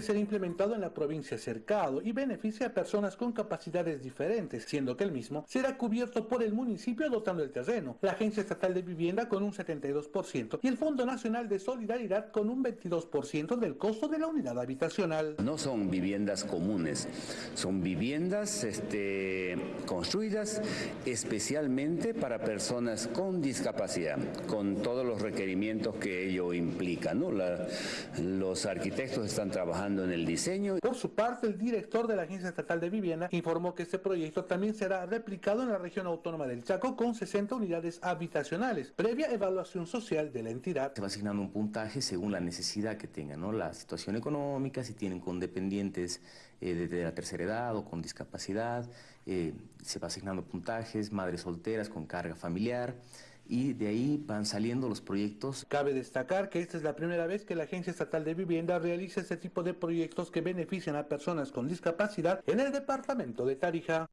ser implementado en la provincia Cercado y beneficia a personas con capacidades diferentes, siendo que el mismo será cubierto por el municipio dotando el terreno, la Agencia Estatal de Vivienda con un 72% y el Fondo Nacional de Solidaridad con un 22% del costo de la unidad habitacional. No son viviendas comunes, son viviendas este, construidas especialmente para personas con discapacidad, con todos los requerimientos que ello implica. los arquitectos están trabajando en el diseño. Por su parte, el director de la Agencia Estatal de Vivienda informó que este proyecto también será replicado en la región autónoma del Chaco con 60 unidades habitacionales, previa evaluación social de la entidad. Se va asignando un puntaje según la necesidad que tengan, ¿no? la situación económica, si tienen con dependientes eh, de, la tercera edad o con discapacidad, eh, se va asignando puntajes, madres solteras con carga familiar, y de ahí van saliendo los proyectos. Cabe destacar que esta es la primera vez que la Agencia Estatal de Vivienda realiza este tipo de proyectos que benefician a personas con discapacidad en el departamento de Tarija.